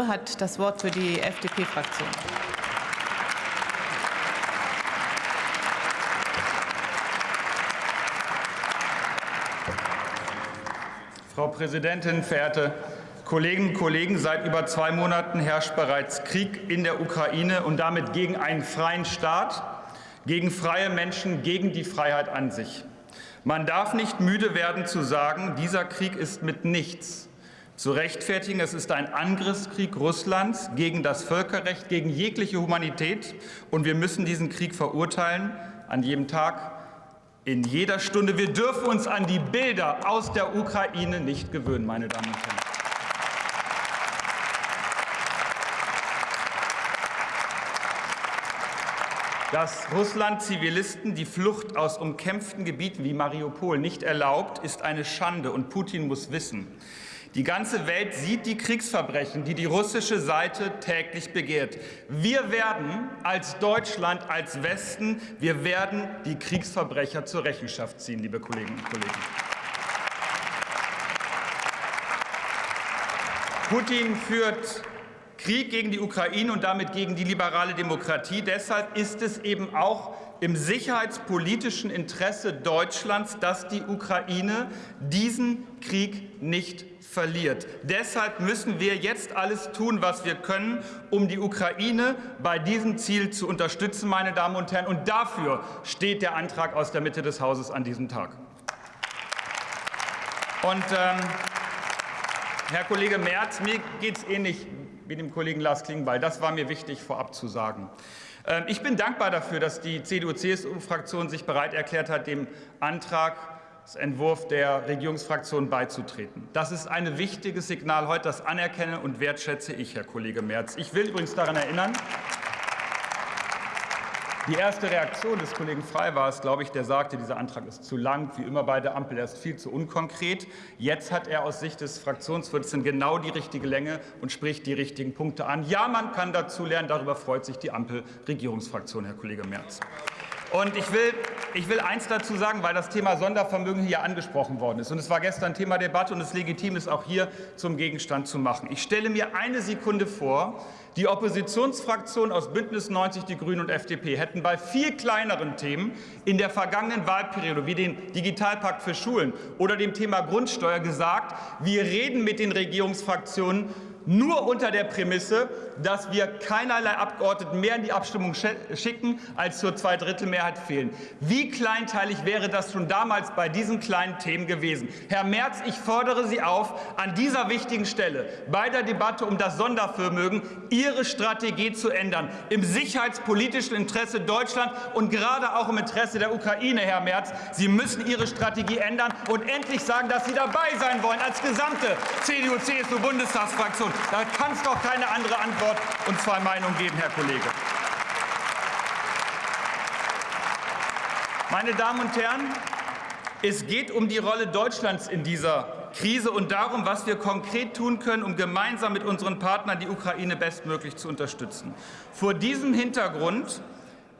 hat das Wort für die FDP-Fraktion. Frau Präsidentin, verehrte Kolleginnen und Kollegen! Seit über zwei Monaten herrscht bereits Krieg in der Ukraine und damit gegen einen freien Staat, gegen freie Menschen, gegen die Freiheit an sich. Man darf nicht müde werden zu sagen, dieser Krieg ist mit nichts zu rechtfertigen. Es ist ein Angriffskrieg Russlands gegen das Völkerrecht, gegen jegliche Humanität. Und wir müssen diesen Krieg verurteilen, an jedem Tag, in jeder Stunde. Wir dürfen uns an die Bilder aus der Ukraine nicht gewöhnen, meine Damen und Herren. Dass Russland Zivilisten die Flucht aus umkämpften Gebieten wie Mariupol nicht erlaubt, ist eine Schande, und Putin muss wissen, die ganze Welt sieht die Kriegsverbrechen, die die russische Seite täglich begehrt. Wir werden als Deutschland, als Westen, wir werden die Kriegsverbrecher zur Rechenschaft ziehen, liebe Kolleginnen und Kollegen. Putin führt Krieg gegen die Ukraine und damit gegen die liberale Demokratie. Deshalb ist es eben auch im sicherheitspolitischen Interesse Deutschlands, dass die Ukraine diesen Krieg nicht verliert. Deshalb müssen wir jetzt alles tun, was wir können, um die Ukraine bei diesem Ziel zu unterstützen, meine Damen und Herren. Und dafür steht der Antrag aus der Mitte des Hauses an diesem Tag. Und ähm, Herr Kollege Merz, mir geht es ähnlich wie dem Kollegen Lars Klingbeil. Das war mir wichtig vorab zu sagen. Ähm, ich bin dankbar dafür, dass die CDU-CSU-Fraktion sich bereit erklärt hat, dem Antrag Entwurf der Regierungsfraktion beizutreten. Das ist ein wichtiges Signal heute. Das anerkenne und wertschätze ich, Herr Kollege Merz. Ich will übrigens daran erinnern, die erste Reaktion des Kollegen Frey war es, glaube ich, der sagte, dieser Antrag ist zu lang, wie immer bei der Ampel, er ist viel zu unkonkret. Jetzt hat er aus Sicht des Fraktionsvorsitzenden genau die richtige Länge und spricht die richtigen Punkte an. Ja, man kann dazu lernen, darüber freut sich die Ampel-Regierungsfraktion, Herr Kollege Merz. Und ich will, ich will eins dazu sagen, weil das Thema Sondervermögen hier angesprochen worden ist. Und es war gestern Thema Debatte und es legitim ist, auch hier zum Gegenstand zu machen. Ich stelle mir eine Sekunde vor, die Oppositionsfraktionen aus Bündnis 90, die Grünen und FDP hätten bei viel kleineren Themen in der vergangenen Wahlperiode, wie den Digitalpakt für Schulen oder dem Thema Grundsteuer, gesagt, wir reden mit den Regierungsfraktionen nur unter der Prämisse, dass wir keinerlei Abgeordneten mehr in die Abstimmung schicken, als zur Zweidrittelmehrheit fehlen. Wie kleinteilig wäre das schon damals bei diesen kleinen Themen gewesen? Herr Merz, ich fordere Sie auf, an dieser wichtigen Stelle bei der Debatte um das Sondervermögen Ihre Strategie zu ändern, im sicherheitspolitischen Interesse Deutschlands und gerade auch im Interesse der Ukraine, Herr Merz. Sie müssen Ihre Strategie ändern und endlich sagen, dass Sie dabei sein wollen als gesamte CDU-CSU-Bundestagsfraktion. Da kann es doch keine andere Antwort und zwei Meinungen geben, Herr Kollege. Meine Damen und Herren, es geht um die Rolle Deutschlands in dieser Krise und darum, was wir konkret tun können, um gemeinsam mit unseren Partnern die Ukraine bestmöglich zu unterstützen. Vor diesem Hintergrund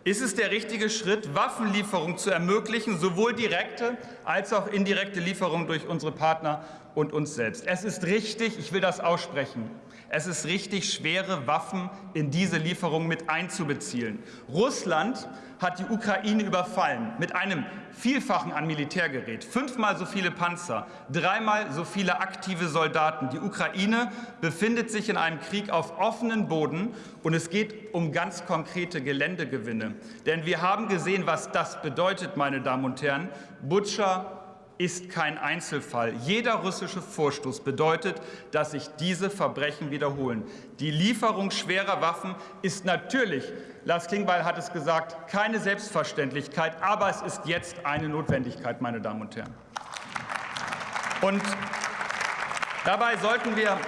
ist es der richtige Schritt, Waffenlieferungen zu ermöglichen, sowohl direkte als auch indirekte Lieferungen durch unsere Partner und uns selbst. Es ist richtig, ich will das aussprechen, es ist richtig, schwere Waffen in diese Lieferungen mit einzubeziehen. Russland hat die Ukraine überfallen mit einem Vielfachen an Militärgerät, fünfmal so viele Panzer, dreimal so viele aktive Soldaten. Die Ukraine befindet sich in einem Krieg auf offenem Boden, und es geht um ganz konkrete Geländegewinne. Denn wir haben gesehen, was das bedeutet, meine Damen und Herren. Butscha, ist kein Einzelfall. Jeder russische Vorstoß bedeutet, dass sich diese Verbrechen wiederholen. Die Lieferung schwerer Waffen ist natürlich, Lars Klingbeil hat es gesagt, keine Selbstverständlichkeit, aber es ist jetzt eine Notwendigkeit, meine Damen und Herren. Und dabei sollten wir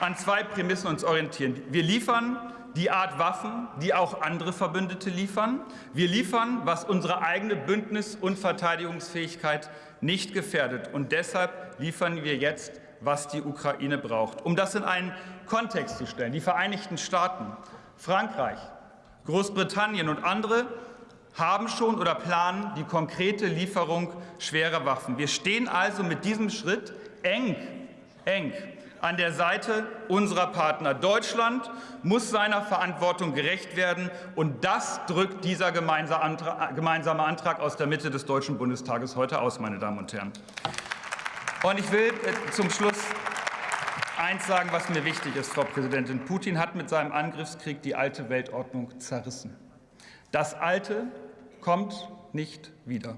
an zwei Prämissen uns orientieren. Wir liefern die Art Waffen, die auch andere Verbündete liefern. Wir liefern, was unsere eigene Bündnis- und Verteidigungsfähigkeit nicht gefährdet. Und deshalb liefern wir jetzt, was die Ukraine braucht. Um das in einen Kontext zu stellen, die Vereinigten Staaten, Frankreich, Großbritannien und andere haben schon oder planen die konkrete Lieferung schwerer Waffen. Wir stehen also mit diesem Schritt eng, eng an der Seite unserer Partner. Deutschland muss seiner Verantwortung gerecht werden, und das drückt dieser gemeinsame Antrag aus der Mitte des Deutschen Bundestages heute aus, meine Damen und Herren. Und ich will äh, zum Schluss eins sagen, was mir wichtig ist, Frau Präsidentin. Putin hat mit seinem Angriffskrieg die alte Weltordnung zerrissen. Das Alte kommt nicht wieder.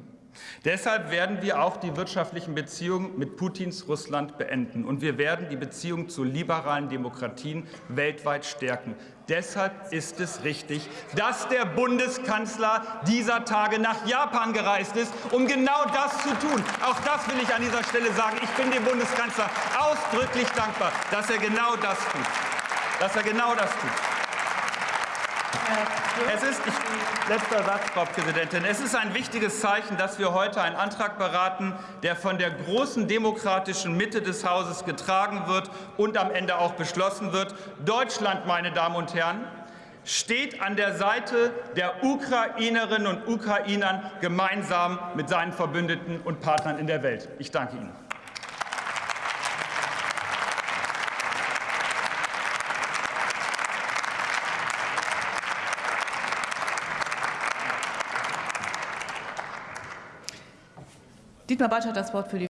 Deshalb werden wir auch die wirtschaftlichen Beziehungen mit Putins Russland beenden. Und wir werden die Beziehungen zu liberalen Demokratien weltweit stärken. Deshalb ist es richtig, dass der Bundeskanzler dieser Tage nach Japan gereist ist, um genau das zu tun. Auch das will ich an dieser Stelle sagen. Ich bin dem Bundeskanzler ausdrücklich dankbar, dass er genau das tut. Dass er genau das tut. Es ist, ich, letzter Satz, Frau Präsidentin. Es ist ein wichtiges Zeichen, dass wir heute einen Antrag beraten, der von der großen demokratischen Mitte des Hauses getragen wird und am Ende auch beschlossen wird. Deutschland, meine Damen und Herren, steht an der Seite der Ukrainerinnen und Ukrainern gemeinsam mit seinen Verbündeten und Partnern in der Welt. Ich danke Ihnen. Dietmar Bartsch hat das Wort für die